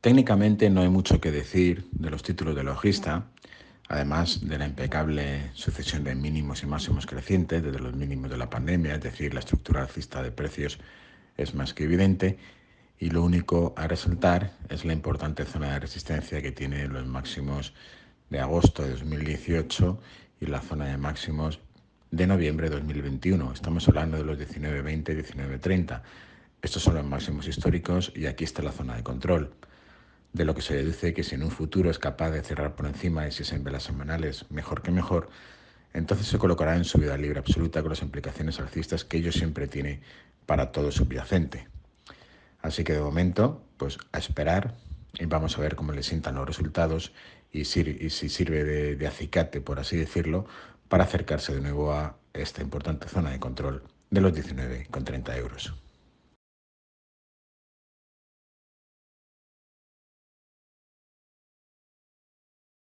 Técnicamente no hay mucho que decir de los títulos de logista, además de la impecable sucesión de mínimos y máximos crecientes desde los mínimos de la pandemia, es decir, la estructura alcista de precios es más que evidente y lo único a resaltar es la importante zona de resistencia que tiene los máximos de agosto de 2018 y la zona de máximos de noviembre de 2021. Estamos hablando de los 19.20 y 19.30. Estos son los máximos históricos y aquí está la zona de control, de lo que se deduce que si en un futuro es capaz de cerrar por encima de si es en velas semanales, mejor que mejor, entonces se colocará en subida libre absoluta con las implicaciones alcistas que ello siempre tiene para todo subyacente. Así que de momento, pues a esperar y vamos a ver cómo le sientan los resultados y, si sirve de, de acicate, por así decirlo, para acercarse de nuevo a esta importante zona de control de los 19,30 euros.